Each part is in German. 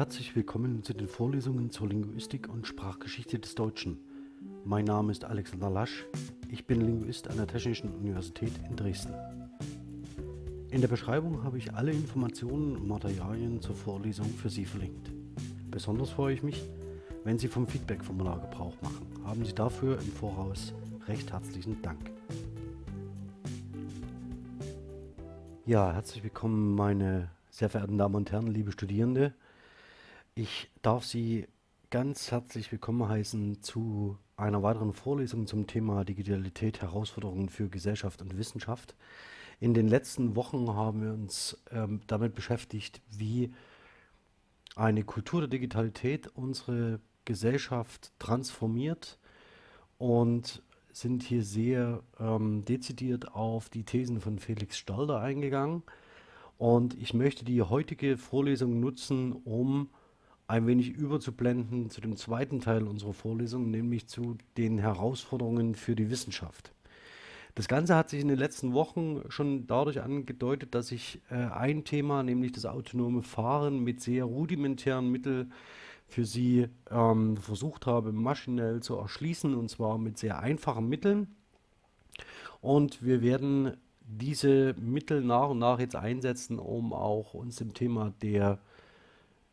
Herzlich willkommen zu den Vorlesungen zur Linguistik und Sprachgeschichte des Deutschen. Mein Name ist Alexander Lasch, ich bin Linguist an der Technischen Universität in Dresden. In der Beschreibung habe ich alle Informationen und Materialien zur Vorlesung für Sie verlinkt. Besonders freue ich mich, wenn Sie vom Feedback-Formular Gebrauch machen. Haben Sie dafür im Voraus recht herzlichen Dank. Ja, herzlich willkommen meine sehr verehrten Damen und Herren, liebe Studierende. Ich darf Sie ganz herzlich willkommen heißen zu einer weiteren Vorlesung zum Thema Digitalität, Herausforderungen für Gesellschaft und Wissenschaft. In den letzten Wochen haben wir uns ähm, damit beschäftigt, wie eine Kultur der Digitalität unsere Gesellschaft transformiert und sind hier sehr ähm, dezidiert auf die Thesen von Felix Stalder eingegangen. Und ich möchte die heutige Vorlesung nutzen, um ein wenig überzublenden zu dem zweiten Teil unserer Vorlesung, nämlich zu den Herausforderungen für die Wissenschaft. Das Ganze hat sich in den letzten Wochen schon dadurch angedeutet, dass ich äh, ein Thema, nämlich das autonome Fahren mit sehr rudimentären Mitteln für Sie ähm, versucht habe, maschinell zu erschließen, und zwar mit sehr einfachen Mitteln. Und wir werden diese Mittel nach und nach jetzt einsetzen, um auch uns dem Thema der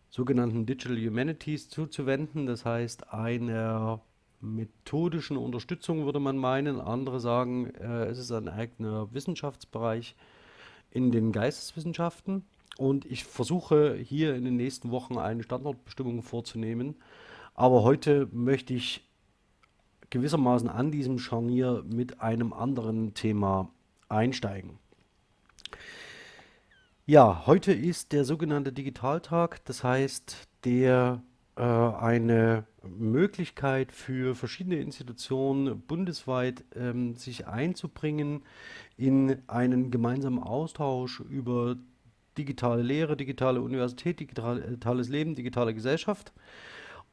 sogenannten Digital Humanities zuzuwenden. Das heißt, einer methodischen Unterstützung würde man meinen. Andere sagen, äh, es ist ein eigener Wissenschaftsbereich in den Geisteswissenschaften. Und ich versuche hier in den nächsten Wochen eine Standortbestimmung vorzunehmen. Aber heute möchte ich gewissermaßen an diesem Scharnier mit einem anderen Thema einsteigen. Ja, heute ist der sogenannte Digitaltag, das heißt, der äh, eine Möglichkeit für verschiedene Institutionen bundesweit ähm, sich einzubringen in einen gemeinsamen Austausch über digitale Lehre, digitale Universität, digitales Leben, digitale Gesellschaft.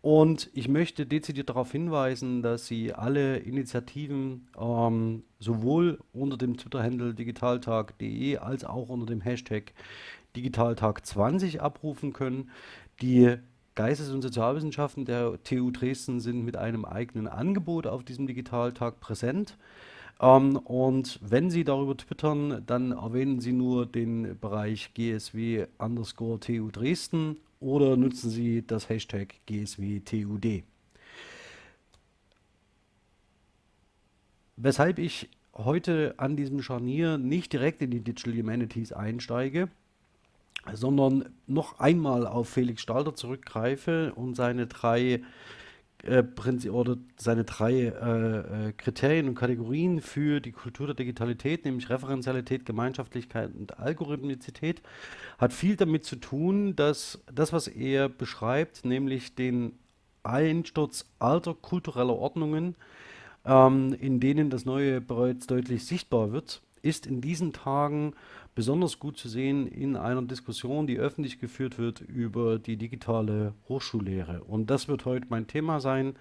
Und ich möchte dezidiert darauf hinweisen, dass Sie alle Initiativen ähm, sowohl unter dem Twitter-Handle digitaltag.de als auch unter dem Hashtag Digitaltag20 abrufen können. Die Geistes- und Sozialwissenschaften der TU Dresden sind mit einem eigenen Angebot auf diesem Digitaltag präsent. Ähm, und wenn Sie darüber twittern, dann erwähnen Sie nur den Bereich GSW underscore TU Dresden oder nutzen Sie das Hashtag GSWTUD. Weshalb ich heute an diesem Scharnier nicht direkt in die Digital Humanities einsteige, sondern noch einmal auf Felix Stalder zurückgreife und seine drei oder seine drei äh, äh, Kriterien und Kategorien für die Kultur der Digitalität, nämlich Referenzialität, Gemeinschaftlichkeit und Algorithmizität, hat viel damit zu tun, dass das, was er beschreibt, nämlich den Einsturz alter kultureller Ordnungen, ähm, in denen das Neue bereits deutlich sichtbar wird, ist in diesen Tagen besonders gut zu sehen in einer Diskussion, die öffentlich geführt wird über die digitale Hochschullehre. Und das wird heute mein Thema sein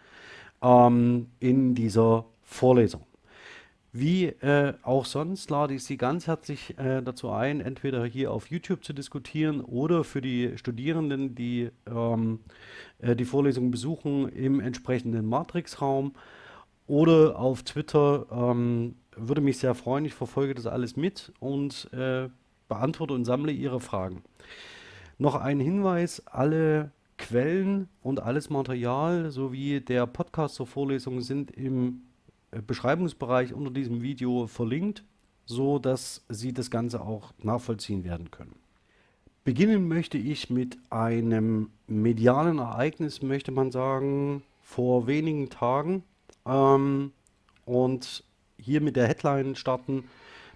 ähm, in dieser Vorlesung. Wie äh, auch sonst lade ich Sie ganz herzlich äh, dazu ein, entweder hier auf YouTube zu diskutieren oder für die Studierenden, die ähm, äh, die Vorlesung besuchen, im entsprechenden Matrix-Raum oder auf Twitter ähm, würde mich sehr freuen. Ich verfolge das alles mit und äh, beantworte und sammle Ihre Fragen. Noch ein Hinweis, alle Quellen und alles Material sowie der Podcast zur Vorlesung sind im äh, Beschreibungsbereich unter diesem Video verlinkt, so dass Sie das Ganze auch nachvollziehen werden können. Beginnen möchte ich mit einem medialen Ereignis, möchte man sagen, vor wenigen Tagen. Ähm, und hier mit der Headline starten,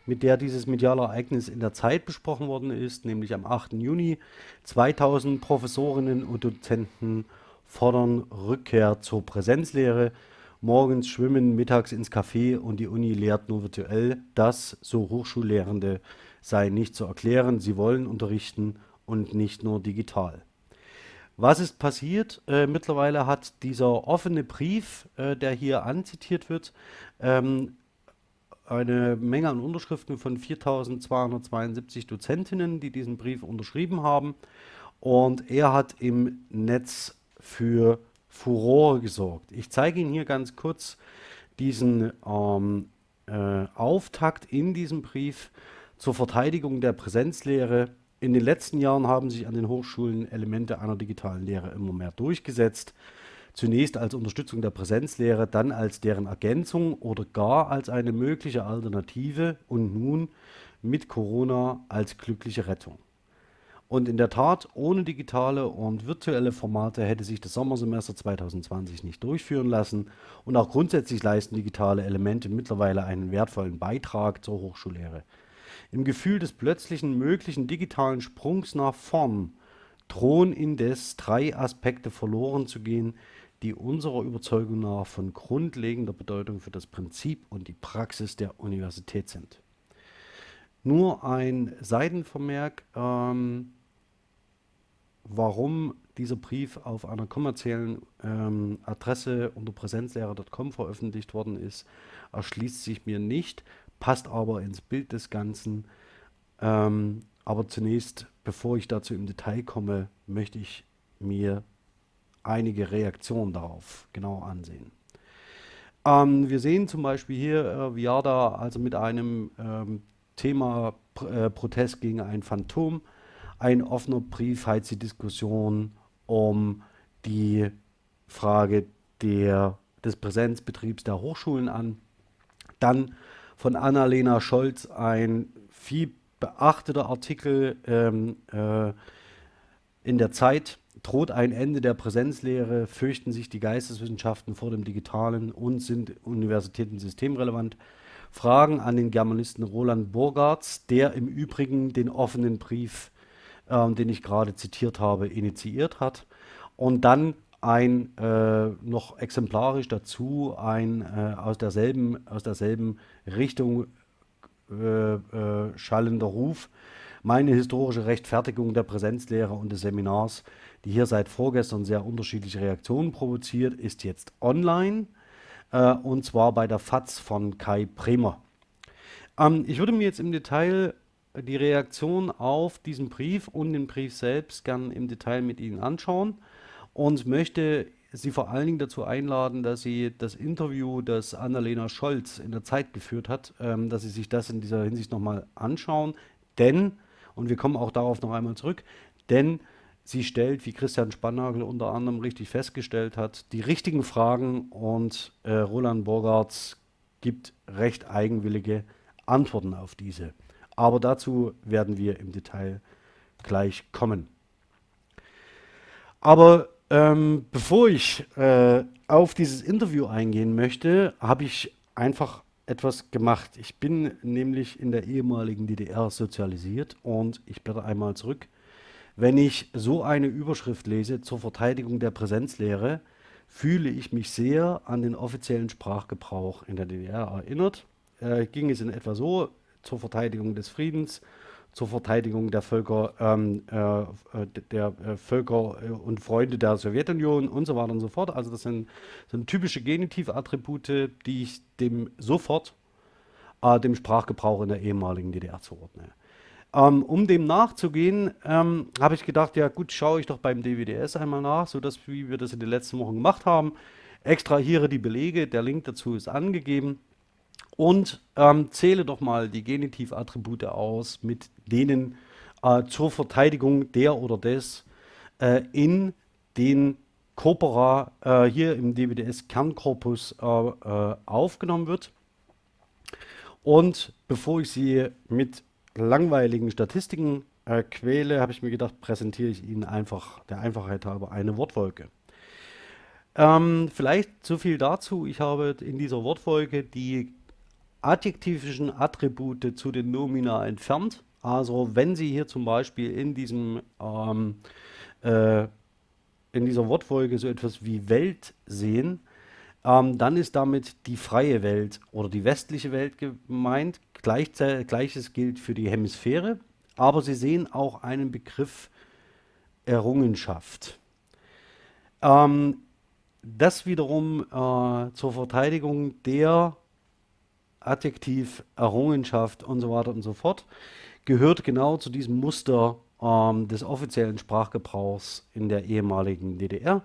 mit der dieses mediale Ereignis in der Zeit besprochen worden ist, nämlich am 8. Juni. 2000 Professorinnen und Dozenten fordern Rückkehr zur Präsenzlehre. Morgens schwimmen, mittags ins Café und die Uni lehrt nur virtuell. Das, so Hochschullehrende, sei nicht zu erklären. Sie wollen unterrichten und nicht nur digital. Was ist passiert? Äh, mittlerweile hat dieser offene Brief, äh, der hier anzitiert wird, ähm, eine Menge an Unterschriften von 4.272 Dozentinnen, die diesen Brief unterschrieben haben. und er hat im Netz für Furore gesorgt. Ich zeige Ihnen hier ganz kurz diesen ähm, äh, Auftakt in diesem Brief zur Verteidigung der Präsenzlehre. In den letzten Jahren haben sich an den Hochschulen Elemente einer digitalen Lehre immer mehr durchgesetzt. Zunächst als Unterstützung der Präsenzlehre, dann als deren Ergänzung oder gar als eine mögliche Alternative und nun mit Corona als glückliche Rettung. Und in der Tat, ohne digitale und virtuelle Formate hätte sich das Sommersemester 2020 nicht durchführen lassen. Und auch grundsätzlich leisten digitale Elemente mittlerweile einen wertvollen Beitrag zur Hochschullehre. Im Gefühl des plötzlichen möglichen digitalen Sprungs nach vorn drohen indes drei Aspekte verloren zu gehen, die unserer Überzeugung nach von grundlegender Bedeutung für das Prinzip und die Praxis der Universität sind. Nur ein Seitenvermerk. Ähm, warum dieser Brief auf einer kommerziellen ähm, Adresse unter präsenzlehrer.com veröffentlicht worden ist, erschließt sich mir nicht, passt aber ins Bild des Ganzen. Ähm, aber zunächst, bevor ich dazu im Detail komme, möchte ich mir einige Reaktionen darauf genau ansehen. Ähm, wir sehen zum Beispiel hier äh, Viada also mit einem ähm, Thema äh, Protest gegen ein Phantom ein offener Brief heizt die Diskussion um die Frage der, des Präsenzbetriebs der Hochschulen an. Dann von Annalena Scholz ein viel beachteter Artikel ähm, äh, in der Zeit. Droht ein Ende der Präsenzlehre, fürchten sich die Geisteswissenschaften vor dem Digitalen und sind Universitäten systemrelevant. Fragen an den Germanisten Roland Burgartz, der im Übrigen den offenen Brief ähm, den ich gerade zitiert habe, initiiert hat. Und dann ein äh, noch exemplarisch dazu ein äh, aus derselben aus derselben Richtung äh, äh, schallender Ruf meine historische Rechtfertigung der Präsenzlehre und des Seminars, die hier seit vorgestern sehr unterschiedliche Reaktionen provoziert, ist jetzt online äh, und zwar bei der FAZ von Kai Bremer. Ähm, ich würde mir jetzt im Detail die Reaktion auf diesen Brief und den Brief selbst gern im Detail mit Ihnen anschauen und möchte Sie vor allen Dingen dazu einladen, dass Sie das Interview, das Annalena Scholz in der Zeit geführt hat, ähm, dass Sie sich das in dieser Hinsicht nochmal anschauen. Denn, und wir kommen auch darauf noch einmal zurück, denn sie stellt, wie Christian Spannagel unter anderem richtig festgestellt hat, die richtigen Fragen und äh, Roland Borgartz gibt recht eigenwillige Antworten auf diese. Aber dazu werden wir im Detail gleich kommen. Aber ähm, bevor ich äh, auf dieses Interview eingehen möchte, habe ich einfach etwas gemacht. Ich bin nämlich in der ehemaligen DDR sozialisiert und ich blätter einmal zurück. Wenn ich so eine Überschrift lese zur Verteidigung der Präsenzlehre, fühle ich mich sehr an den offiziellen Sprachgebrauch in der DDR erinnert. Äh, ging es in etwa so, zur Verteidigung des Friedens, zur Verteidigung der Völker, ähm, äh, der äh, Völker äh, und Freunde der Sowjetunion und so weiter und so fort. Also das sind, sind typische Genitivattribute, die ich dem sofort äh, dem Sprachgebrauch in der ehemaligen DDR zuordne. Ähm, um dem nachzugehen, ähm, habe ich gedacht, ja gut, schaue ich doch beim DWDS einmal nach, so dass wie wir das in den letzten Wochen gemacht haben. Extrahiere die Belege, der Link dazu ist angegeben und ähm, zähle doch mal die Genitivattribute aus, mit denen äh, zur Verteidigung der oder des äh, in den Corpora äh, hier im DWDS-Kernkorpus äh, äh, aufgenommen wird. Und bevor ich Sie mit langweiligen Statistiken äh, quäle, habe ich mir gedacht, präsentiere ich Ihnen einfach der Einfachheit halber eine Wortwolke. Ähm, vielleicht so viel dazu. Ich habe in dieser Wortfolge die adjektivischen Attribute zu den Nomina entfernt. Also wenn Sie hier zum Beispiel in diesem ähm, äh, in dieser Wortfolge so etwas wie Welt sehen, ähm, dann ist damit die freie Welt oder die westliche Welt gemeint. Gleiches gilt für die Hemisphäre, aber Sie sehen auch einen Begriff Errungenschaft. Ähm, das wiederum äh, zur Verteidigung der Adjektiv, Errungenschaft und so weiter und so fort, gehört genau zu diesem Muster ähm, des offiziellen Sprachgebrauchs in der ehemaligen DDR.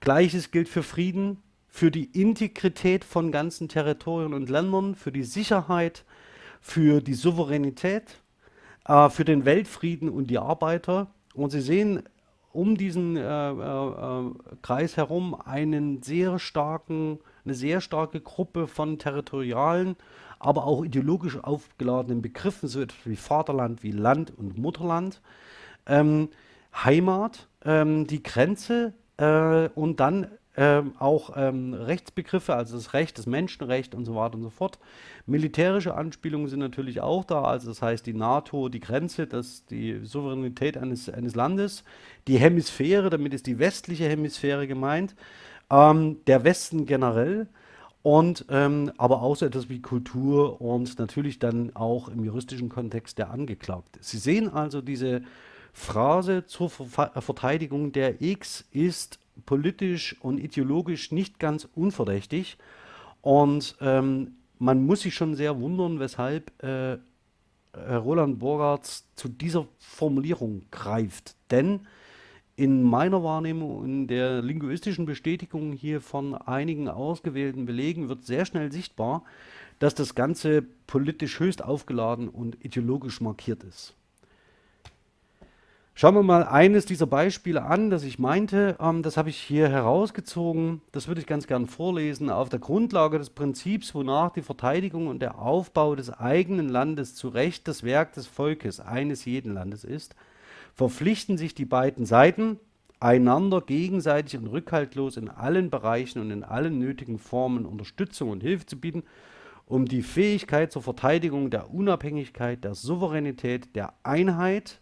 Gleiches gilt für Frieden, für die Integrität von ganzen Territorien und Ländern, für die Sicherheit, für die Souveränität, äh, für den Weltfrieden und die Arbeiter. Und Sie sehen um diesen äh, äh, äh, Kreis herum einen sehr starken, eine sehr starke Gruppe von territorialen, aber auch ideologisch aufgeladenen Begriffen, so etwas wie Vaterland, wie Land und Mutterland, ähm, Heimat, ähm, die Grenze äh, und dann ähm, auch ähm, Rechtsbegriffe, also das Recht, das Menschenrecht und so weiter und so fort. Militärische Anspielungen sind natürlich auch da, also das heißt die NATO, die Grenze, das, die Souveränität eines, eines Landes, die Hemisphäre, damit ist die westliche Hemisphäre gemeint, ähm, der Westen generell und ähm, aber auch so etwas wie Kultur und natürlich dann auch im juristischen Kontext der Angeklagte. Sie sehen also diese Phrase zur Ver Verteidigung der X ist politisch und ideologisch nicht ganz unverdächtig. Und ähm, man muss sich schon sehr wundern, weshalb äh, Roland Borgartz zu dieser Formulierung greift. Denn in meiner Wahrnehmung, in der linguistischen Bestätigung hier von einigen ausgewählten Belegen wird sehr schnell sichtbar, dass das Ganze politisch höchst aufgeladen und ideologisch markiert ist. Schauen wir mal eines dieser Beispiele an, das ich meinte. Ähm, das habe ich hier herausgezogen. Das würde ich ganz gern vorlesen. Auf der Grundlage des Prinzips, wonach die Verteidigung und der Aufbau des eigenen Landes zu Recht das Werk des Volkes eines jeden Landes ist, verpflichten sich die beiden Seiten, einander gegenseitig und rückhaltlos in allen Bereichen und in allen nötigen Formen Unterstützung und Hilfe zu bieten, um die Fähigkeit zur Verteidigung der Unabhängigkeit, der Souveränität, der Einheit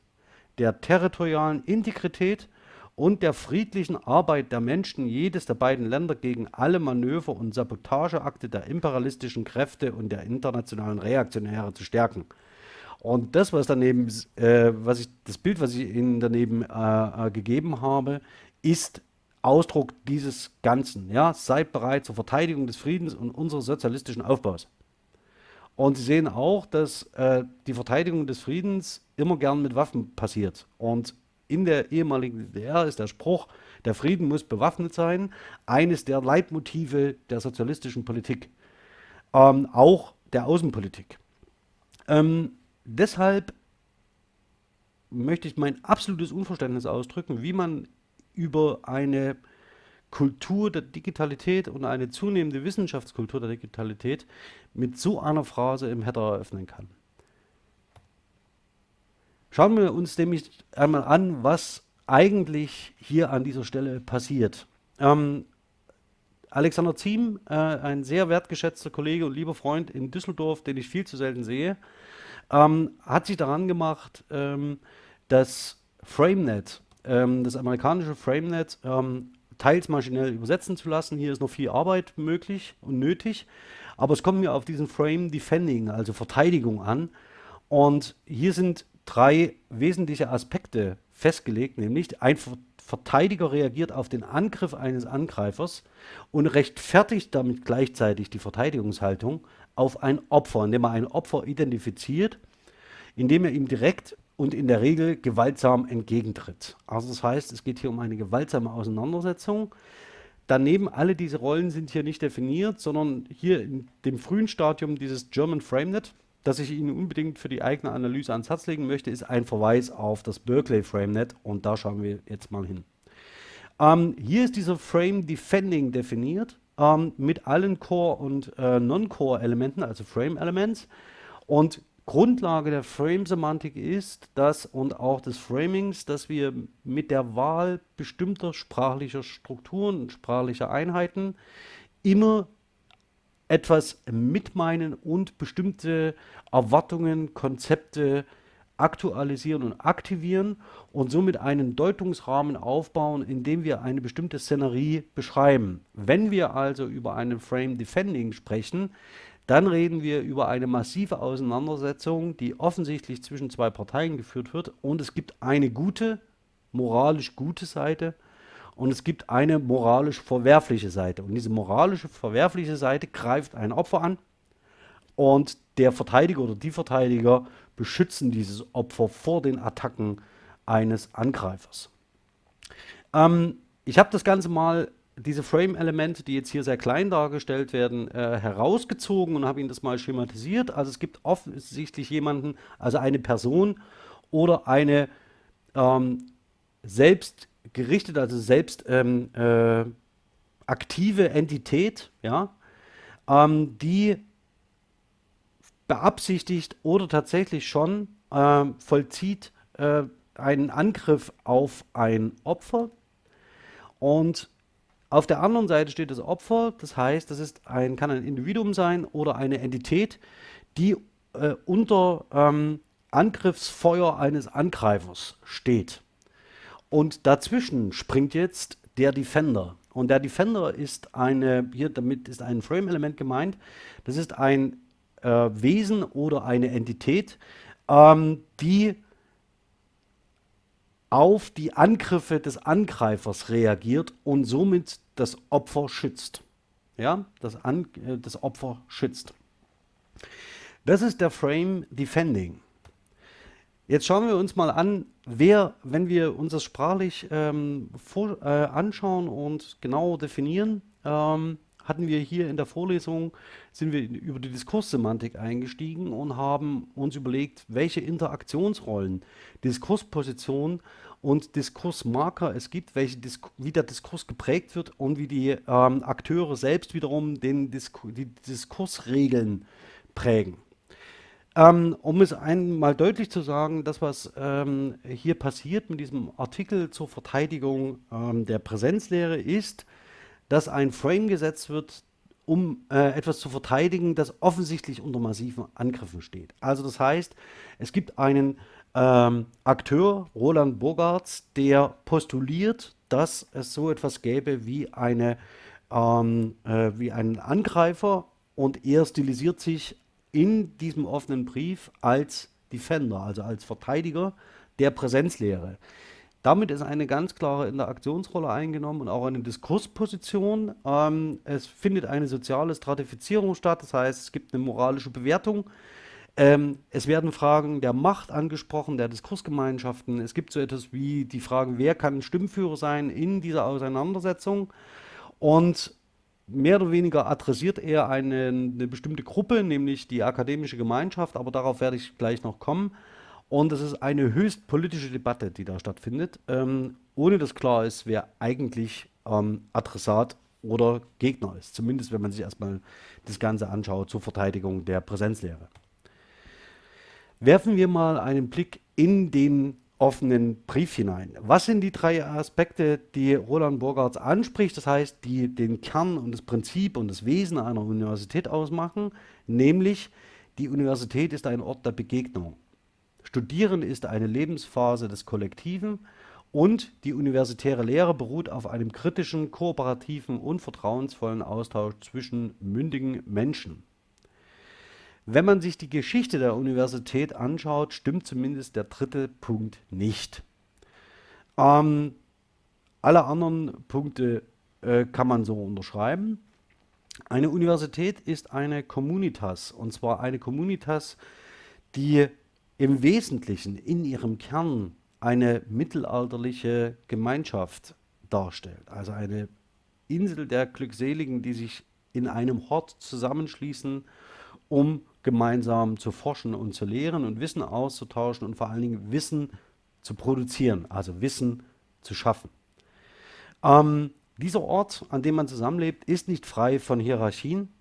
der territorialen Integrität und der friedlichen Arbeit der Menschen jedes der beiden Länder gegen alle Manöver und Sabotageakte der imperialistischen Kräfte und der internationalen Reaktionäre zu stärken. Und das, was daneben, äh, was ich, das Bild, was ich Ihnen daneben äh, äh, gegeben habe, ist Ausdruck dieses Ganzen. Ja? Seid bereit zur Verteidigung des Friedens und unseres sozialistischen Aufbaus. Und Sie sehen auch, dass äh, die Verteidigung des Friedens immer gern mit Waffen passiert. Und in der ehemaligen DDR ist der Spruch, der Frieden muss bewaffnet sein, eines der Leitmotive der sozialistischen Politik, ähm, auch der Außenpolitik. Ähm, deshalb möchte ich mein absolutes Unverständnis ausdrücken, wie man über eine Kultur der Digitalität und eine zunehmende Wissenschaftskultur der Digitalität mit so einer Phrase im Header eröffnen kann. Schauen wir uns nämlich einmal an, was eigentlich hier an dieser Stelle passiert. Ähm, Alexander Ziem, äh, ein sehr wertgeschätzter Kollege und lieber Freund in Düsseldorf, den ich viel zu selten sehe, ähm, hat sich daran gemacht, ähm, das FrameNet, ähm, das amerikanische FrameNet, ähm, teils maschinell übersetzen zu lassen. Hier ist noch viel Arbeit möglich und nötig. Aber es kommt mir auf diesen Frame Defending, also Verteidigung an. Und hier sind drei wesentliche Aspekte festgelegt, nämlich ein Verteidiger reagiert auf den Angriff eines Angreifers und rechtfertigt damit gleichzeitig die Verteidigungshaltung auf ein Opfer, indem er ein Opfer identifiziert, indem er ihm direkt und in der Regel gewaltsam entgegentritt. Also das heißt, es geht hier um eine gewaltsame Auseinandersetzung. Daneben, alle diese Rollen sind hier nicht definiert, sondern hier in dem frühen Stadium dieses German FrameNet, das ich Ihnen unbedingt für die eigene Analyse ans Herz legen möchte, ist ein Verweis auf das Berkeley FrameNet und da schauen wir jetzt mal hin. Ähm, hier ist dieser Frame Defending definiert ähm, mit allen Core- und äh, Non-Core-Elementen, also Frame-Elements. Und Grundlage der Frame-Semantik ist, dass und auch des Framings, dass wir mit der Wahl bestimmter sprachlicher Strukturen und sprachlicher Einheiten immer etwas mitmeinen und bestimmte Erwartungen, Konzepte aktualisieren und aktivieren und somit einen Deutungsrahmen aufbauen, indem wir eine bestimmte Szenerie beschreiben. Wenn wir also über einen Frame Defending sprechen, dann reden wir über eine massive Auseinandersetzung, die offensichtlich zwischen zwei Parteien geführt wird. Und es gibt eine gute, moralisch gute Seite und es gibt eine moralisch verwerfliche Seite. Und diese moralische verwerfliche Seite greift ein Opfer an und der Verteidiger oder die Verteidiger beschützen dieses Opfer vor den Attacken eines Angreifers. Ähm, ich habe das Ganze mal, diese Frame-Elemente, die jetzt hier sehr klein dargestellt werden, äh, herausgezogen und habe Ihnen das mal schematisiert. Also es gibt offensichtlich jemanden, also eine Person oder eine ähm, selbst gerichtete, also selbst ähm, äh, aktive Entität, ja, ähm, die beabsichtigt oder tatsächlich schon äh, vollzieht äh, einen Angriff auf ein Opfer. Und auf der anderen Seite steht das Opfer, das heißt, das ist ein, kann ein Individuum sein oder eine Entität, die äh, unter ähm, Angriffsfeuer eines Angreifers steht. Und dazwischen springt jetzt der Defender. Und der Defender ist eine, hier damit ist ein Frame-Element gemeint, das ist ein äh, Wesen oder eine Entität, ähm, die auf die Angriffe des Angreifers reagiert und somit das Opfer schützt. Ja, das, An äh, das Opfer schützt. Das ist der Frame Defending. Jetzt schauen wir uns mal an, wer, wenn wir uns das sprachlich ähm, vor, äh, anschauen und genau definieren, ähm, hatten wir hier in der Vorlesung, sind wir über die Diskurssemantik eingestiegen und haben uns überlegt, welche Interaktionsrollen, Diskurspositionen und Diskursmarker es gibt, welche Disku wie der Diskurs geprägt wird und wie die ähm, Akteure selbst wiederum den Disku die Diskursregeln prägen. Ähm, um es einmal deutlich zu sagen, das, was ähm, hier passiert mit diesem Artikel zur Verteidigung ähm, der Präsenzlehre, ist, dass ein Frame gesetzt wird, um äh, etwas zu verteidigen, das offensichtlich unter massiven Angriffen steht. Also das heißt, es gibt einen ähm, Akteur, Roland Bogarts, der postuliert, dass es so etwas gäbe wie, eine, ähm, äh, wie einen Angreifer und er stilisiert sich in diesem offenen Brief als Defender, also als Verteidiger der Präsenzlehre. Damit ist eine ganz klare Interaktionsrolle eingenommen und auch eine Diskursposition. Ähm, es findet eine soziale Stratifizierung statt, das heißt, es gibt eine moralische Bewertung. Ähm, es werden Fragen der Macht angesprochen, der Diskursgemeinschaften. Es gibt so etwas wie die Fragen, wer kann Stimmführer sein in dieser Auseinandersetzung. Und mehr oder weniger adressiert er eine, eine, bestimmte Gruppe, nämlich die akademische Gemeinschaft, aber darauf werde ich gleich noch kommen. Und es ist eine höchst politische Debatte, die da stattfindet, ähm, ohne dass klar ist, wer eigentlich ähm, Adressat oder Gegner ist. Zumindest, wenn man sich erstmal das Ganze anschaut zur Verteidigung der Präsenzlehre. Werfen wir mal einen Blick in den offenen Brief hinein. Was sind die drei Aspekte, die Roland Burgarts anspricht, das heißt, die den Kern und das Prinzip und das Wesen einer Universität ausmachen, nämlich die Universität ist ein Ort der Begegnung. Studieren ist eine Lebensphase des Kollektiven und die universitäre Lehre beruht auf einem kritischen, kooperativen und vertrauensvollen Austausch zwischen mündigen Menschen. Wenn man sich die Geschichte der Universität anschaut, stimmt zumindest der dritte Punkt nicht. Ähm, alle anderen Punkte äh, kann man so unterschreiben. Eine Universität ist eine Communitas, und zwar eine Communitas, die im Wesentlichen in ihrem Kern eine mittelalterliche Gemeinschaft darstellt. Also eine Insel der Glückseligen, die sich in einem Hort zusammenschließen, um gemeinsam zu forschen und zu lehren und Wissen auszutauschen und vor allen Dingen Wissen zu produzieren, also Wissen zu schaffen. Ähm, dieser Ort, an dem man zusammenlebt, ist nicht frei von Hierarchien.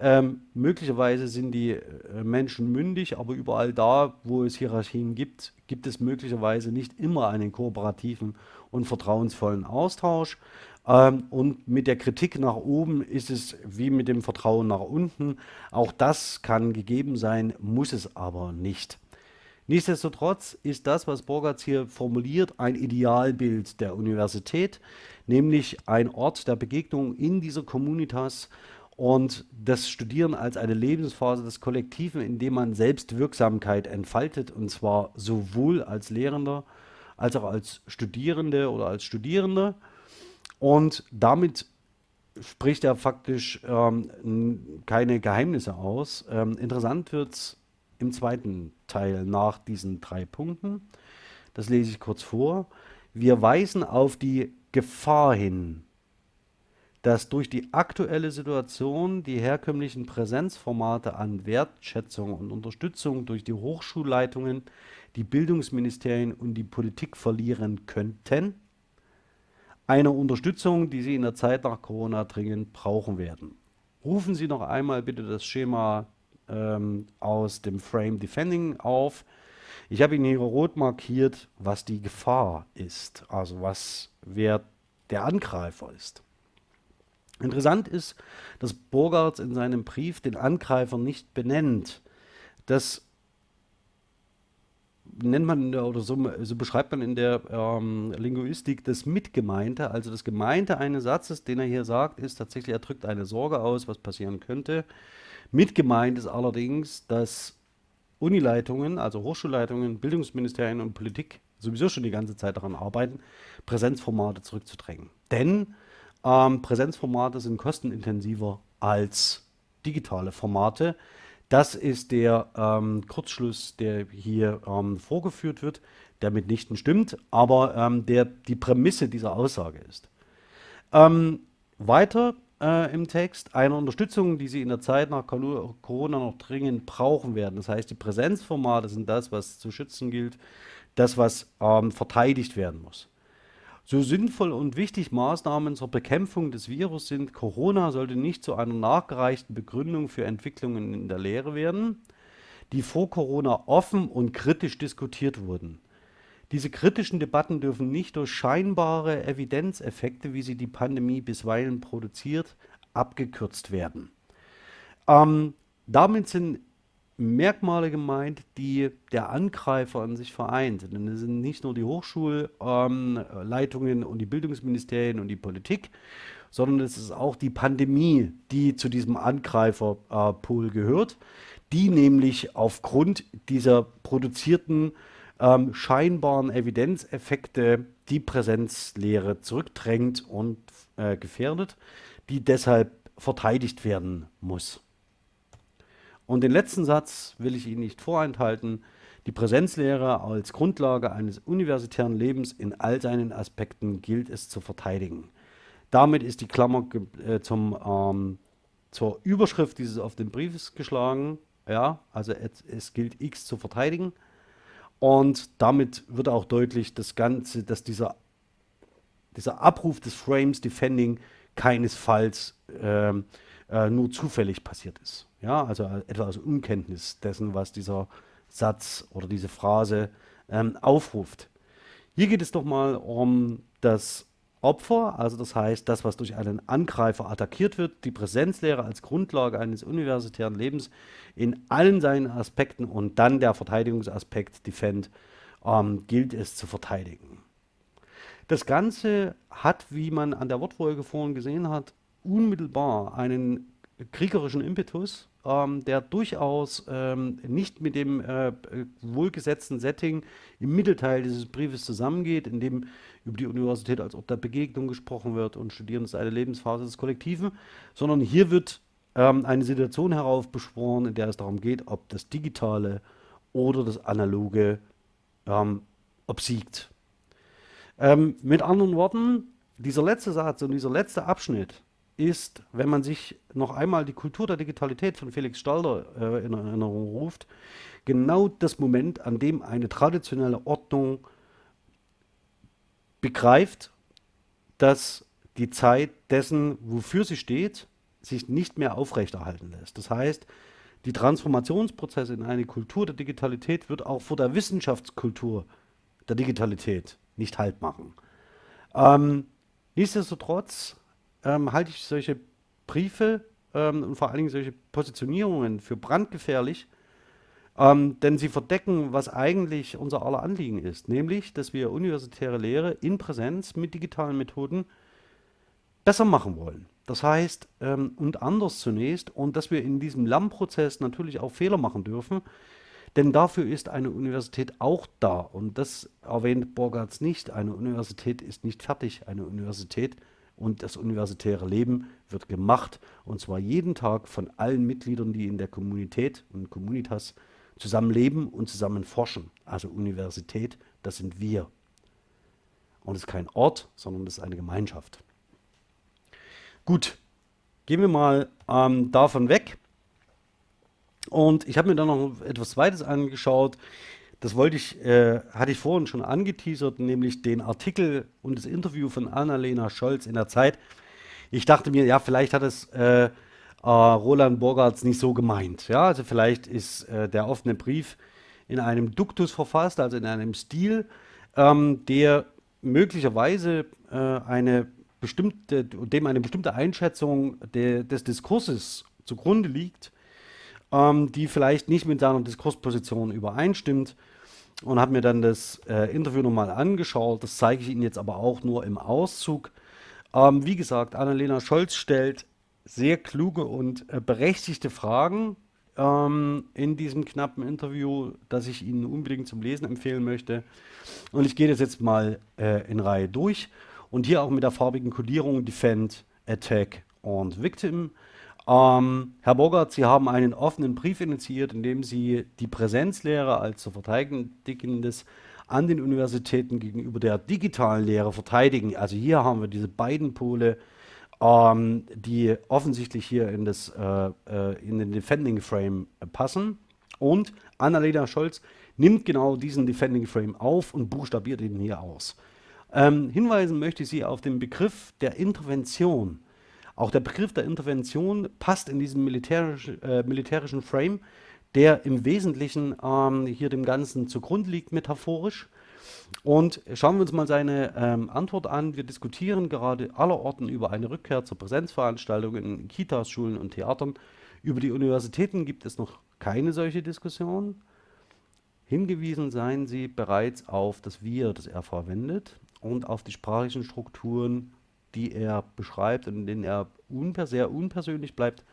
Ähm, möglicherweise sind die äh, Menschen mündig, aber überall da, wo es Hierarchien gibt, gibt es möglicherweise nicht immer einen kooperativen und vertrauensvollen Austausch. Ähm, und mit der Kritik nach oben ist es wie mit dem Vertrauen nach unten. Auch das kann gegeben sein, muss es aber nicht. Nichtsdestotrotz ist das, was Borgatz hier formuliert, ein Idealbild der Universität, nämlich ein Ort der Begegnung in dieser Communitas und das Studieren als eine Lebensphase des Kollektiven, in dem man Selbstwirksamkeit entfaltet, und zwar sowohl als Lehrender als auch als Studierende oder als Studierende. Und damit spricht er faktisch ähm, keine Geheimnisse aus. Ähm, interessant wird es im zweiten Teil nach diesen drei Punkten. das lese ich kurz vor, wir weisen auf die Gefahr hin, dass durch die aktuelle Situation die herkömmlichen Präsenzformate an Wertschätzung und Unterstützung durch die Hochschulleitungen, die Bildungsministerien und die Politik verlieren könnten. Eine Unterstützung, die sie in der Zeit nach Corona dringend brauchen werden. Rufen Sie noch einmal bitte das Schema ähm, aus dem Frame Defending auf. Ich habe Ihnen hier rot markiert, was die Gefahr ist, also was wer der Angreifer ist. Interessant ist, dass Burgards in seinem Brief den Angreifer nicht benennt. Das nennt man oder so, so beschreibt man in der ähm, Linguistik das Mitgemeinte. Also das Gemeinte eines Satzes, den er hier sagt, ist tatsächlich, er drückt eine Sorge aus, was passieren könnte. Mitgemeint ist allerdings, dass Unileitungen, also Hochschulleitungen, Bildungsministerien und Politik sowieso schon die ganze Zeit daran arbeiten, Präsenzformate zurückzudrängen. Denn ähm, Präsenzformate sind kostenintensiver als digitale Formate. Das ist der ähm, Kurzschluss, der hier ähm, vorgeführt wird, der mitnichten stimmt, aber ähm, der die Prämisse dieser Aussage ist. Ähm, weiter äh, im Text, eine Unterstützung, die Sie in der Zeit nach Corona noch dringend brauchen werden. Das heißt, die Präsenzformate sind das, was zu schützen gilt, das, was ähm, verteidigt werden muss. So sinnvoll und wichtig Maßnahmen zur Bekämpfung des Virus sind, Corona sollte nicht zu einer nachgereichten Begründung für Entwicklungen in der Lehre werden, die vor Corona offen und kritisch diskutiert wurden. Diese kritischen Debatten dürfen nicht durch scheinbare Evidenzeffekte, wie sie die Pandemie bisweilen produziert, abgekürzt werden. Ähm, damit sind Merkmale gemeint, die der Angreifer an sich vereint. Denn es sind nicht nur die Hochschulleitungen ähm, und die Bildungsministerien und die Politik, sondern es ist auch die Pandemie, die zu diesem Angreiferpool äh, gehört, die nämlich aufgrund dieser produzierten ähm, scheinbaren Evidenzeffekte die Präsenzlehre zurückdrängt und äh, gefährdet, die deshalb verteidigt werden muss. Und den letzten Satz will ich Ihnen nicht vorenthalten. Die Präsenzlehre als Grundlage eines universitären Lebens in all seinen Aspekten gilt es zu verteidigen. Damit ist die Klammer äh, zum, ähm, zur Überschrift dieses auf den Briefes geschlagen. Ja, also es, es, gilt X zu verteidigen. Und damit wird auch deutlich, das Ganze, dass dieser, dieser Abruf des Frames Defending keinesfalls ähm, äh, nur zufällig passiert ist. Ja, also etwa aus Unkenntnis dessen, was dieser Satz oder diese Phrase ähm, aufruft. Hier geht es doch mal um das Opfer, also das heißt, das, was durch einen Angreifer attackiert wird, die Präsenzlehre als Grundlage eines universitären Lebens in allen seinen Aspekten und dann der Verteidigungsaspekt Defend, ähm, gilt es zu verteidigen. Das Ganze hat, wie man an der Wortfolge vorhin gesehen hat, unmittelbar einen kriegerischen Impetus, ähm, der durchaus ähm, nicht mit dem äh, wohlgesetzten Setting im Mittelteil dieses Briefes zusammengeht, in dem über die Universität als Ort der Begegnung gesprochen wird und Studieren ist eine Lebensphase des Kollektiven, sondern hier wird ähm, eine Situation heraufbeschworen, in der es darum geht, ob das Digitale oder das Analoge ähm, obsiegt. Ähm, mit anderen Worten, dieser letzte Satz und dieser letzte Abschnitt ist, wenn man sich noch einmal die Kultur der Digitalität von Felix Stalder äh, in Erinnerung ruft, genau das Moment, an dem eine traditionelle Ordnung begreift, dass die Zeit dessen, wofür sie steht, sich nicht mehr aufrechterhalten lässt. Das heißt, die Transformationsprozesse in eine Kultur der Digitalität wird auch vor der Wissenschaftskultur der Digitalität nicht Halt machen. Ähm, nichtsdestotrotz ähm, halte ich solche Briefe ähm, und vor allen Dingen solche Positionierungen für brandgefährlich, ähm, denn sie verdecken, was eigentlich unser aller Anliegen ist, nämlich, dass wir universitäre Lehre in Präsenz mit digitalen Methoden besser machen wollen. Das heißt, ähm, und anders zunächst, und dass wir in diesem Lernprozess natürlich auch Fehler machen dürfen, denn dafür ist eine Universität auch da. Und das erwähnt Borgarts nicht. Eine Universität ist nicht fertig. Eine Universität und das universitäre Leben wird gemacht und zwar jeden Tag von allen Mitgliedern, die in der Kommunität und Communitas zusammen leben und zusammen forschen. Also Universität, das sind wir. Und es ist kein Ort, sondern es ist eine Gemeinschaft. Gut, gehen wir mal ähm, davon weg. Und ich habe mir dann noch etwas Zweites angeschaut. Das wollte ich, äh, hatte ich vorhin schon angeteasert, nämlich den Artikel und das Interview von Annalena Scholz in der Zeit. Ich dachte mir, ja, vielleicht hat es äh, äh, Roland Borgarts nicht so gemeint. Ja, also vielleicht ist äh, der offene Brief in einem Duktus verfasst, also in einem Stil, ähm, der möglicherweise äh, eine bestimmte, dem eine bestimmte Einschätzung de, des Diskurses zugrunde liegt, ähm, die vielleicht nicht mit seiner Diskursposition übereinstimmt und habe mir dann das äh, Interview nochmal angeschaut. Das zeige ich Ihnen jetzt aber auch nur im Auszug. Ähm, wie gesagt, Annalena Scholz stellt sehr kluge und äh, berechtigte Fragen ähm, in diesem knappen Interview, das ich Ihnen unbedingt zum Lesen empfehlen möchte. Und ich gehe das jetzt mal äh, in Reihe durch. Und hier auch mit der farbigen Kodierung Defend, Attack und Victim. Ähm, Herr Bogart, Sie haben einen offenen Brief initiiert, in dem Sie die Präsenzlehre als zu verteidigendes an den Universitäten gegenüber der digitalen Lehre verteidigen. Also hier haben wir diese beiden Pole, ähm, die offensichtlich hier in, das, äh, äh, in den Defending Frame passen. Und Annalena Scholz nimmt genau diesen Defending Frame auf und buchstabiert ihn hier aus. Ähm, hinweisen möchte ich Sie auf den Begriff der Intervention. Auch der Begriff der Intervention passt in diesen militärisch, äh, militärischen Frame, der im Wesentlichen ähm, hier dem Ganzen zugrunde liegt, metaphorisch. Und schauen wir uns mal seine ähm, Antwort an. Wir diskutieren gerade allerorten über eine Rückkehr zur Präsenzveranstaltung in Kitas, Schulen und Theatern. Über die Universitäten gibt es noch keine solche Diskussion. Hingewiesen seien Sie bereits auf das Wir, das er verwendet und auf die sprachlichen Strukturen die er beschreibt und in denen er unper sehr unpersönlich bleibt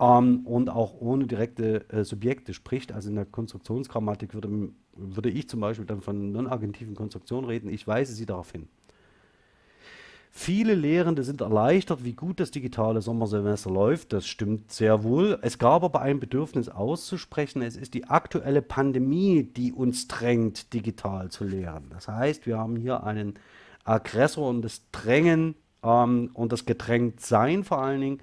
ähm, und auch ohne direkte äh, Subjekte spricht. Also in der Konstruktionsgrammatik würde, würde ich zum Beispiel dann von non-agentiven Konstruktionen reden. Ich weise Sie darauf hin. Viele Lehrende sind erleichtert, wie gut das digitale Sommersemester läuft. Das stimmt sehr wohl. Es gab aber ein Bedürfnis auszusprechen. Es ist die aktuelle Pandemie, die uns drängt, digital zu lehren. Das heißt, wir haben hier einen Aggressor und das Drängen ähm, und das Gedrängtsein vor allen Dingen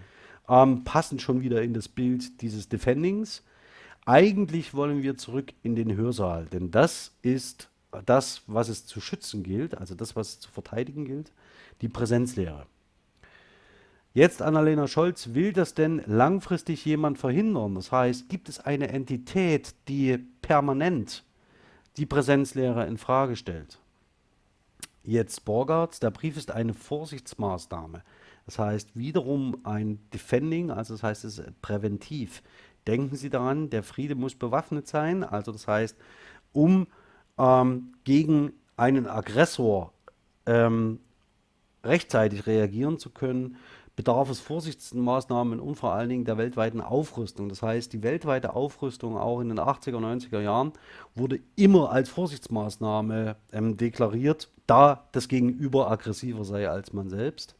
ähm, passen schon wieder in das Bild dieses Defendings. Eigentlich wollen wir zurück in den Hörsaal, denn das ist das, was es zu schützen gilt, also das, was es zu verteidigen gilt, die Präsenzlehre. Jetzt, Annalena Scholz, will das denn langfristig jemand verhindern? Das heißt, gibt es eine Entität, die permanent die Präsenzlehre in Frage stellt? Jetzt Borgarts, der Brief ist eine Vorsichtsmaßnahme. Das heißt wiederum ein Defending, also das heißt es ist präventiv. Denken Sie daran, der Friede muss bewaffnet sein, also das heißt, um ähm, gegen einen Aggressor ähm, rechtzeitig reagieren zu können, bedarf es Vorsichtsmaßnahmen und vor allen Dingen der weltweiten Aufrüstung. Das heißt, die weltweite Aufrüstung auch in den 80er, 90er Jahren wurde immer als Vorsichtsmaßnahme ähm, deklariert, da das Gegenüber aggressiver sei als man selbst.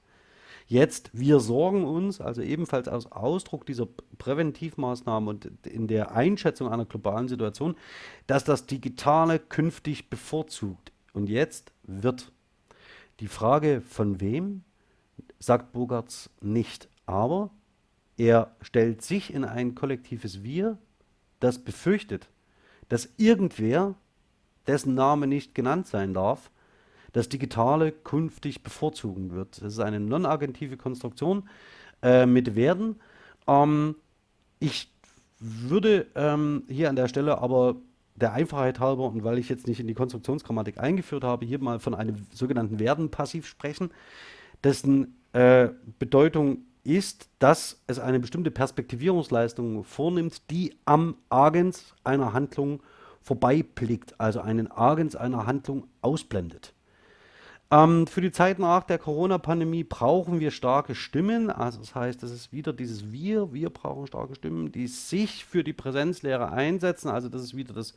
Jetzt, wir sorgen uns, also ebenfalls als Ausdruck dieser Präventivmaßnahmen und in der Einschätzung einer globalen Situation, dass das Digitale künftig bevorzugt. Und jetzt wird die Frage von wem sagt Bogarts nicht. Aber er stellt sich in ein kollektives Wir, das befürchtet, dass irgendwer, dessen Name nicht genannt sein darf, das Digitale künftig bevorzugen wird. Das ist eine non-agentive Konstruktion äh, mit Werden. Ähm, ich würde ähm, hier an der Stelle aber der Einfachheit halber und weil ich jetzt nicht in die Konstruktionsgrammatik eingeführt habe, hier mal von einem sogenannten Werden-Passiv sprechen, dessen äh, Bedeutung ist, dass es eine bestimmte Perspektivierungsleistung vornimmt, die am Agens einer Handlung vorbeiblickt, also einen Agens einer Handlung ausblendet. Ähm, für die Zeit nach der Corona-Pandemie brauchen wir starke Stimmen, also das heißt, das ist wieder dieses Wir, wir brauchen starke Stimmen, die sich für die Präsenzlehre einsetzen, also das ist wieder das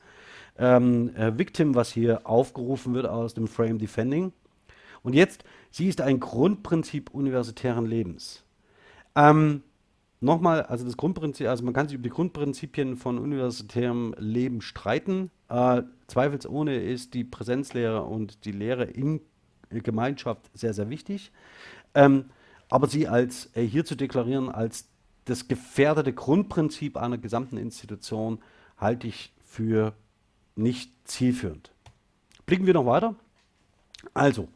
ähm, äh, Victim, was hier aufgerufen wird aus dem Frame Defending. Und jetzt, sie ist ein Grundprinzip universitären Lebens. Ähm, nochmal, also das Grundprinzip, also man kann sich über die Grundprinzipien von universitärem Leben streiten. Äh, zweifelsohne ist die Präsenzlehre und die Lehre in Gemeinschaft sehr, sehr wichtig. Ähm, aber sie als äh, hier zu deklarieren als das gefährdete Grundprinzip einer gesamten Institution halte ich für nicht zielführend. Blicken wir noch weiter. Also,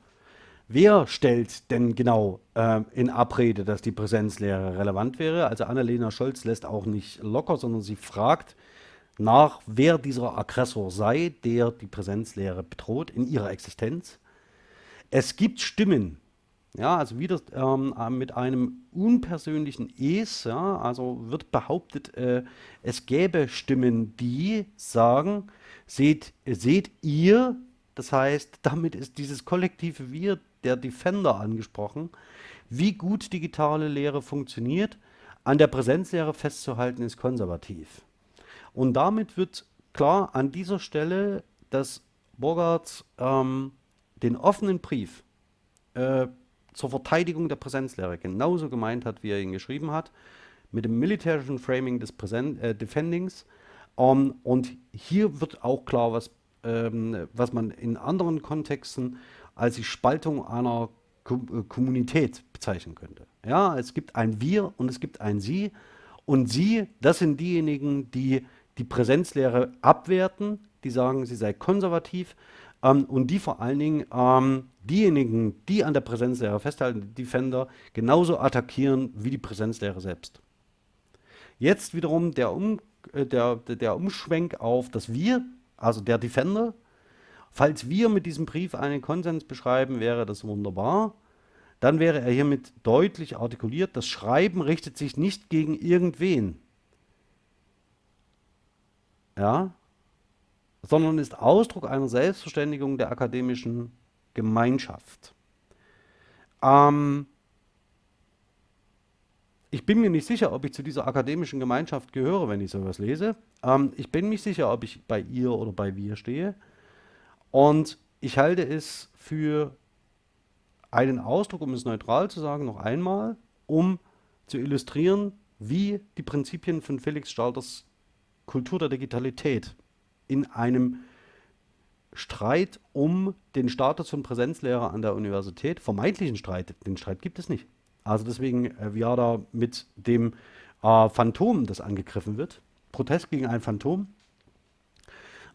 wer stellt denn genau äh, in Abrede, dass die Präsenzlehre relevant wäre? Also Annalena Scholz lässt auch nicht locker, sondern sie fragt nach, wer dieser Aggressor sei, der die Präsenzlehre bedroht in ihrer Existenz. Es gibt Stimmen, ja, also wieder ähm, äh, mit einem unpersönlichen Es, ja, also wird behauptet, äh, es gäbe Stimmen, die sagen, seht, seht ihr, das heißt, damit ist dieses kollektive Wir, der Defender angesprochen, wie gut digitale Lehre funktioniert, an der Präsenzlehre festzuhalten, ist konservativ. Und damit wird klar an dieser Stelle, dass Bogarts ähm, den offenen Brief äh, zur Verteidigung der Präsenzlehre genauso gemeint hat, wie er ihn geschrieben hat, mit dem militärischen Framing des Präsent äh, Defendings. Ähm, und hier wird auch klar, was, ähm, was man in anderen Kontexten als die Spaltung einer äh, Kommunität bezeichnen könnte. Ja, es gibt ein Wir und es gibt ein Sie. Und Sie, das sind diejenigen, die die Präsenzlehre abwerten, die sagen, sie sei konservativ ähm, und die vor allen Dingen ähm, diejenigen, die an der Präsenzlehre festhalten, die Defender, genauso attackieren wie die Präsenzlehre selbst. Jetzt wiederum der, um, äh, der, der Umschwenk auf das Wir, also der Defender. Falls wir mit diesem Brief einen Konsens beschreiben, wäre das wunderbar. Dann wäre er hiermit deutlich artikuliert, das Schreiben richtet sich nicht gegen irgendwen. Ja, sondern ist Ausdruck einer Selbstverständigung der akademischen Gemeinschaft. Ähm, ich bin mir nicht sicher, ob ich zu dieser akademischen Gemeinschaft gehöre, wenn ich sowas lese. Ähm, ich bin mir sicher, ob ich bei ihr oder bei wir stehe. Und ich halte es für einen Ausdruck, um es neutral zu sagen, noch einmal, um zu illustrieren, wie die Prinzipien von Felix Stalters Kultur der Digitalität in einem Streit um den Status von Präsenzlehrer an der Universität, vermeintlichen Streit, den Streit gibt es nicht. Also deswegen äh, Viada mit dem äh, Phantom, das angegriffen wird, Protest gegen ein Phantom,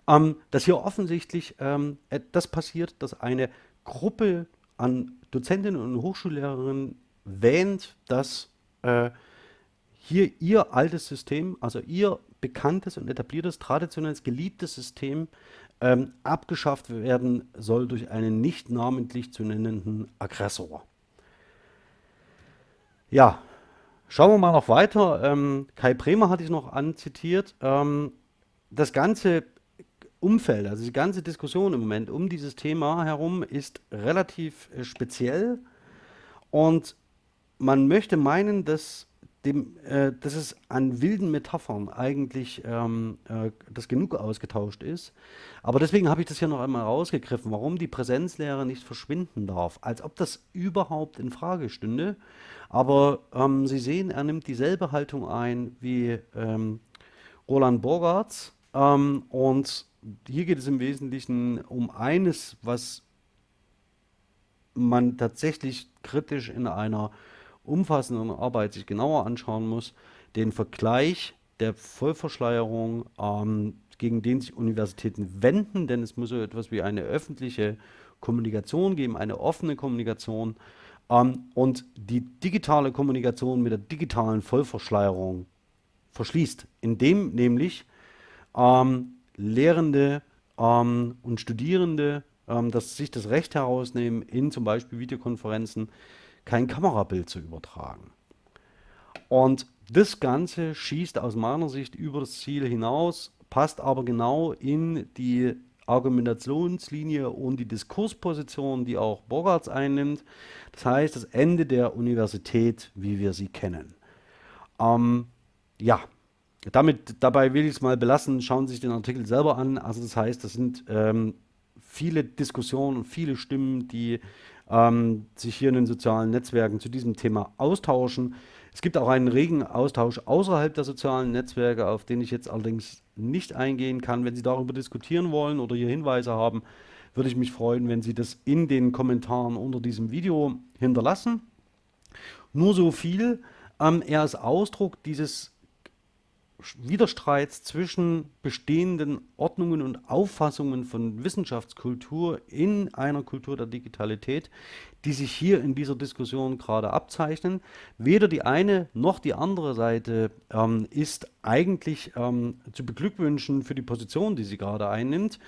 ähm, dass hier offensichtlich ähm, das passiert, dass eine Gruppe an Dozentinnen und Hochschullehrerinnen wähnt, dass äh, hier ihr altes System, also ihr bekanntes und etabliertes, traditionelles, geliebtes System ähm, abgeschafft werden soll durch einen nicht namentlich zu nennenden Aggressor. Ja, schauen wir mal noch weiter. Ähm, Kai Bremer hatte ich noch anzitiert. Ähm, das ganze Umfeld, also die ganze Diskussion im Moment um dieses Thema herum ist relativ äh, speziell und man möchte meinen, dass dem, äh, dass es an wilden Metaphern eigentlich ähm, äh, das genug ausgetauscht ist. Aber deswegen habe ich das hier noch einmal rausgegriffen, warum die Präsenzlehre nicht verschwinden darf, als ob das überhaupt in Frage stünde. Aber ähm, Sie sehen, er nimmt dieselbe Haltung ein wie ähm, Roland Borgartz. Ähm, und hier geht es im Wesentlichen um eines, was man tatsächlich kritisch in einer umfassenden Arbeit sich genauer anschauen muss, den Vergleich der Vollverschleierung, ähm, gegen den sich Universitäten wenden, denn es muss so etwas wie eine öffentliche Kommunikation geben, eine offene Kommunikation ähm, und die digitale Kommunikation mit der digitalen Vollverschleierung verschließt, indem nämlich ähm, Lehrende ähm, und Studierende ähm, das, sich das Recht herausnehmen, in zum Beispiel Videokonferenzen kein Kamerabild zu übertragen. Und das Ganze schießt aus meiner Sicht über das Ziel hinaus, passt aber genau in die Argumentationslinie und die Diskursposition, die auch Bogarts einnimmt. Das heißt, das Ende der Universität, wie wir sie kennen. Ähm, ja, damit, dabei will ich es mal belassen. Schauen Sie sich den Artikel selber an. Also das heißt, das sind ähm, viele Diskussionen und viele Stimmen, die ähm, sich hier in den sozialen Netzwerken zu diesem Thema austauschen. Es gibt auch einen regen Austausch außerhalb der sozialen Netzwerke, auf den ich jetzt allerdings nicht eingehen kann. Wenn Sie darüber diskutieren wollen oder hier Hinweise haben, würde ich mich freuen, wenn Sie das in den Kommentaren unter diesem Video hinterlassen. Nur so viel. Ähm, er ist Ausdruck dieses Widerstreits zwischen bestehenden Ordnungen und Auffassungen von Wissenschaftskultur in einer Kultur der Digitalität, die sich hier in dieser Diskussion gerade abzeichnen. Weder die eine noch die andere Seite ähm, ist eigentlich ähm, zu beglückwünschen für die Position, die sie gerade einnimmt.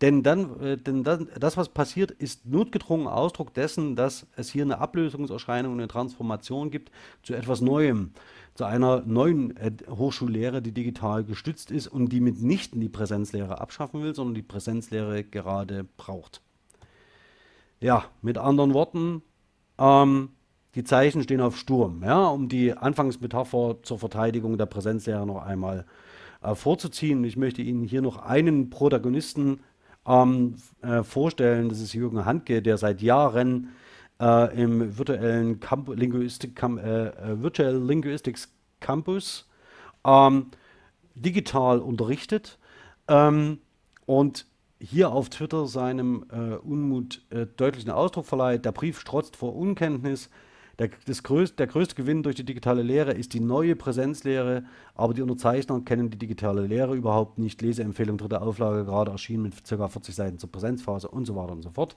Denn, dann, äh, denn dann, das, was passiert, ist notgedrungen Ausdruck dessen, dass es hier eine Ablösungserscheinung, eine Transformation gibt zu etwas Neuem zu einer neuen äh, Hochschullehre, die digital gestützt ist und die mitnichten die Präsenzlehre abschaffen will, sondern die Präsenzlehre gerade braucht. Ja, mit anderen Worten, ähm, die Zeichen stehen auf Sturm, ja, um die Anfangsmetapher zur Verteidigung der Präsenzlehre noch einmal äh, vorzuziehen. Ich möchte Ihnen hier noch einen Protagonisten ähm, äh, vorstellen, das ist Jürgen Handke, der seit Jahren äh, im virtuellen Camp Linguistik, Camp, äh, äh, Virtual Linguistics Campus ähm, digital unterrichtet ähm, und hier auf Twitter seinem äh, Unmut äh, deutlichen Ausdruck verleiht. Der Brief strotzt vor Unkenntnis. Der, das größte, der größte Gewinn durch die digitale Lehre ist die neue Präsenzlehre, aber die Unterzeichner kennen die digitale Lehre überhaupt nicht. Leseempfehlung dritte Auflage gerade erschienen mit ca. 40 Seiten zur Präsenzphase und so weiter und so fort.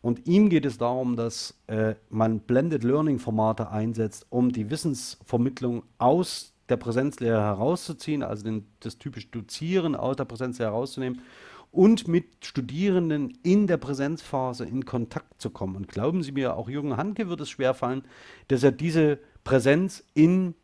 Und ihm geht es darum, dass äh, man Blended Learning Formate einsetzt, um die Wissensvermittlung aus der Präsenzlehre herauszuziehen, also den, das typische Dozieren aus der Präsenzlehre herauszunehmen und mit Studierenden in der Präsenzphase in Kontakt zu kommen. Und glauben Sie mir, auch Jürgen Hanke wird es schwerfallen, dass er diese Präsenz im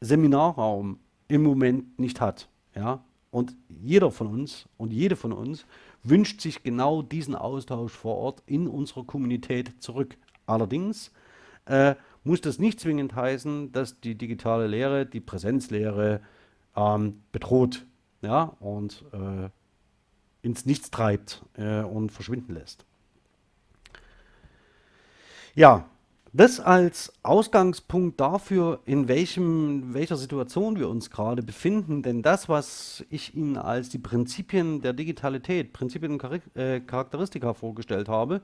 Seminarraum im Moment nicht hat. Ja? Und jeder von uns und jede von uns wünscht sich genau diesen Austausch vor Ort in unserer Kommunität zurück. Allerdings äh, muss das nicht zwingend heißen, dass die digitale Lehre, die Präsenzlehre ähm, bedroht ja, und äh, ins Nichts treibt äh, und verschwinden lässt. Ja, das als Ausgangspunkt dafür, in welchem, welcher Situation wir uns gerade befinden. Denn das, was ich Ihnen als die Prinzipien der Digitalität, Prinzipien und äh, Charakteristika vorgestellt habe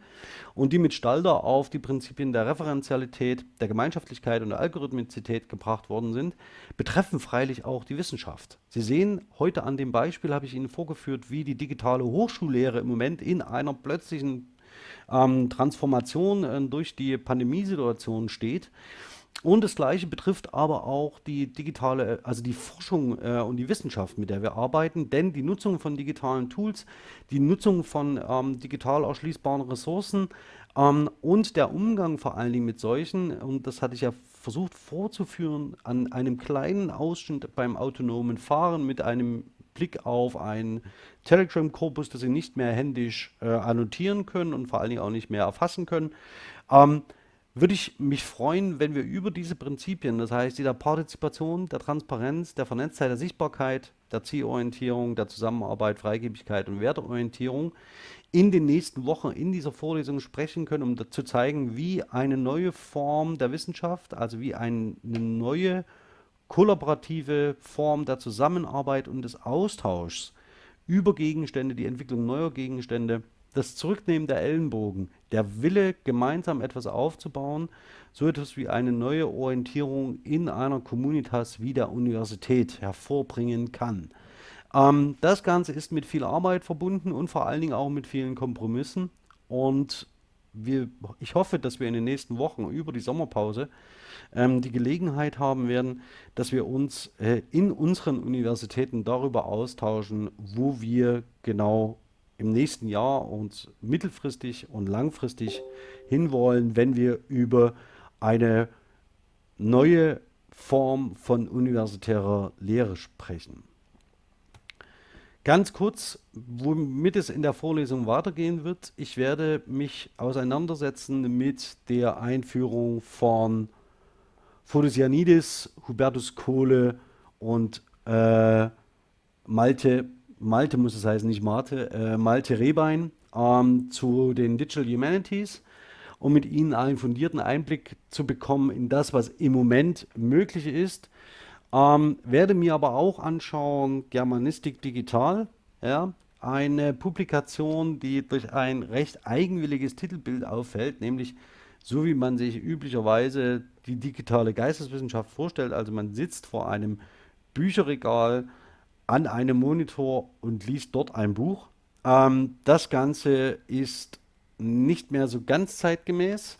und die mit Stalder auf die Prinzipien der Referenzialität, der Gemeinschaftlichkeit und der Algorithmizität gebracht worden sind, betreffen freilich auch die Wissenschaft. Sie sehen, heute an dem Beispiel habe ich Ihnen vorgeführt, wie die digitale Hochschullehre im Moment in einer plötzlichen ähm, Transformation äh, durch die Pandemiesituation steht. Und das Gleiche betrifft aber auch die digitale, also die Forschung äh, und die Wissenschaft, mit der wir arbeiten. Denn die Nutzung von digitalen Tools, die Nutzung von ähm, digital erschließbaren Ressourcen ähm, und der Umgang vor allen Dingen mit solchen, und das hatte ich ja versucht vorzuführen, an einem kleinen Ausschnitt beim autonomen Fahren mit einem Blick auf einen Telegram-Korpus, das Sie nicht mehr händisch äh, annotieren können und vor allen Dingen auch nicht mehr erfassen können, ähm, würde ich mich freuen, wenn wir über diese Prinzipien, das heißt die der Partizipation, der Transparenz, der Vernetztheit, der Sichtbarkeit, der Zielorientierung, der Zusammenarbeit, Freigebigkeit und Werteorientierung in den nächsten Wochen in dieser Vorlesung sprechen können, um zu zeigen, wie eine neue Form der Wissenschaft, also wie eine neue kollaborative Form der Zusammenarbeit und des Austauschs über Gegenstände, die Entwicklung neuer Gegenstände, das Zurücknehmen der Ellenbogen, der Wille, gemeinsam etwas aufzubauen, so etwas wie eine neue Orientierung in einer Communitas wie der Universität hervorbringen kann. Ähm, das Ganze ist mit viel Arbeit verbunden und vor allen Dingen auch mit vielen Kompromissen. Und wir, ich hoffe, dass wir in den nächsten Wochen über die Sommerpause ähm, die Gelegenheit haben werden, dass wir uns äh, in unseren Universitäten darüber austauschen, wo wir genau im nächsten Jahr und mittelfristig und langfristig hinwollen, wenn wir über eine neue Form von universitärer Lehre sprechen. Ganz kurz, womit es in der Vorlesung weitergehen wird. Ich werde mich auseinandersetzen mit der Einführung von Photosianidis, Hubertus Kohle und äh, Malte, Malte muss es heißen, nicht Marte, äh, Malte Rehbein ähm, zu den Digital Humanities. um mit Ihnen einen fundierten Einblick zu bekommen in das, was im Moment möglich ist. Ähm, werde mir aber auch anschauen, Germanistik digital, ja, eine Publikation, die durch ein recht eigenwilliges Titelbild auffällt, nämlich so wie man sich üblicherweise die digitale Geisteswissenschaft vorstellt. Also man sitzt vor einem Bücherregal an einem Monitor und liest dort ein Buch. Ähm, das Ganze ist nicht mehr so ganz zeitgemäß.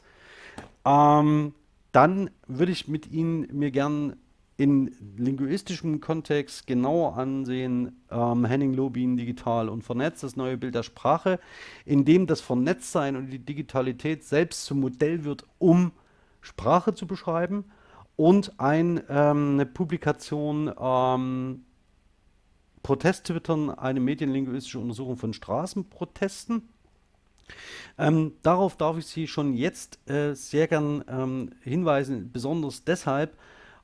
Ähm, dann würde ich mit Ihnen mir gern in linguistischem Kontext genauer ansehen, ähm, Henning Lobin digital und vernetzt, das neue Bild der Sprache, in dem das Vernetztsein und die Digitalität selbst zum Modell wird, um Sprache zu beschreiben und ein, ähm, eine Publikation ähm, Protest-Twittern, eine medienlinguistische Untersuchung von Straßenprotesten. Ähm, darauf darf ich Sie schon jetzt äh, sehr gern ähm, hinweisen, besonders deshalb,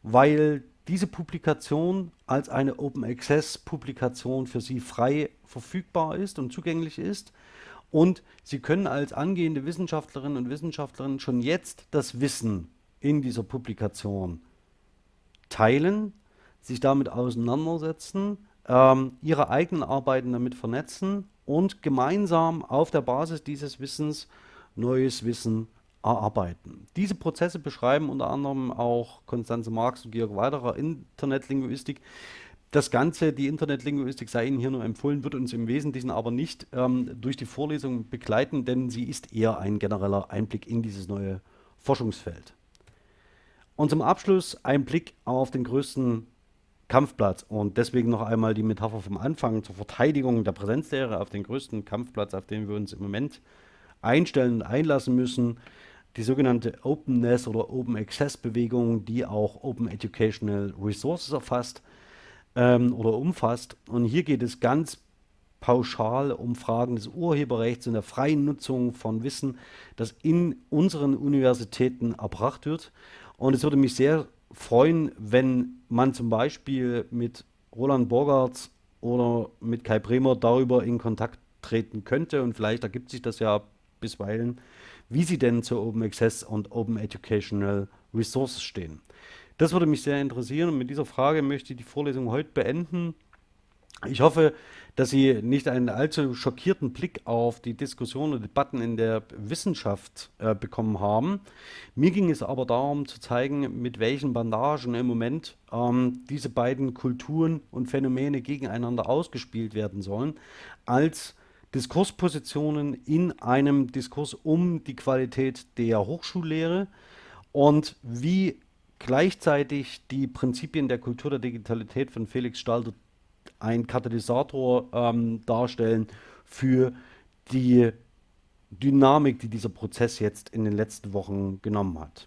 weil diese Publikation als eine Open Access Publikation für Sie frei verfügbar ist und zugänglich ist. Und Sie können als angehende Wissenschaftlerinnen und Wissenschaftler schon jetzt das Wissen in dieser Publikation teilen, sich damit auseinandersetzen, ähm, Ihre eigenen Arbeiten damit vernetzen und gemeinsam auf der Basis dieses Wissens neues Wissen erarbeiten. Diese Prozesse beschreiben unter anderem auch Konstanze Marx und Georg Weiderer Internetlinguistik. Das Ganze, die Internetlinguistik sei Ihnen hier nur empfohlen, wird uns im Wesentlichen aber nicht ähm, durch die Vorlesung begleiten, denn sie ist eher ein genereller Einblick in dieses neue Forschungsfeld. Und zum Abschluss ein Blick auf den größten Kampfplatz und deswegen noch einmal die Metapher vom Anfang zur Verteidigung der Präsenzlehre auf den größten Kampfplatz, auf den wir uns im Moment einstellen und einlassen müssen die sogenannte Openness oder Open Access Bewegung, die auch Open Educational Resources erfasst ähm, oder umfasst. Und hier geht es ganz pauschal um Fragen des Urheberrechts und der freien Nutzung von Wissen, das in unseren Universitäten erbracht wird. Und es würde mich sehr freuen, wenn man zum Beispiel mit Roland Borgartz oder mit Kai Bremer darüber in Kontakt treten könnte. Und vielleicht ergibt sich das ja bisweilen wie sie denn zu Open Access und Open Educational Resources stehen. Das würde mich sehr interessieren und mit dieser Frage möchte ich die Vorlesung heute beenden. Ich hoffe, dass Sie nicht einen allzu schockierten Blick auf die Diskussionen und Debatten in der Wissenschaft äh, bekommen haben. Mir ging es aber darum zu zeigen, mit welchen Bandagen im Moment ähm, diese beiden Kulturen und Phänomene gegeneinander ausgespielt werden sollen, als Diskurspositionen in einem Diskurs um die Qualität der Hochschullehre und wie gleichzeitig die Prinzipien der Kultur der Digitalität von Felix Stalter ein Katalysator ähm, darstellen für die Dynamik, die dieser Prozess jetzt in den letzten Wochen genommen hat.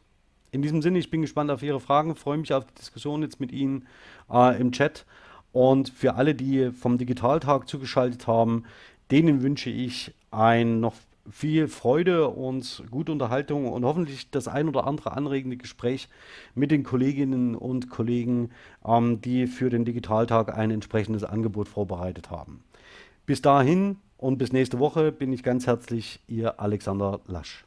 In diesem Sinne, ich bin gespannt auf Ihre Fragen, freue mich auf die Diskussion jetzt mit Ihnen äh, im Chat. Und für alle, die vom Digitaltag zugeschaltet haben, Denen wünsche ich ein noch viel Freude und gute Unterhaltung und hoffentlich das ein oder andere anregende Gespräch mit den Kolleginnen und Kollegen, ähm, die für den Digitaltag ein entsprechendes Angebot vorbereitet haben. Bis dahin und bis nächste Woche bin ich ganz herzlich Ihr Alexander Lasch.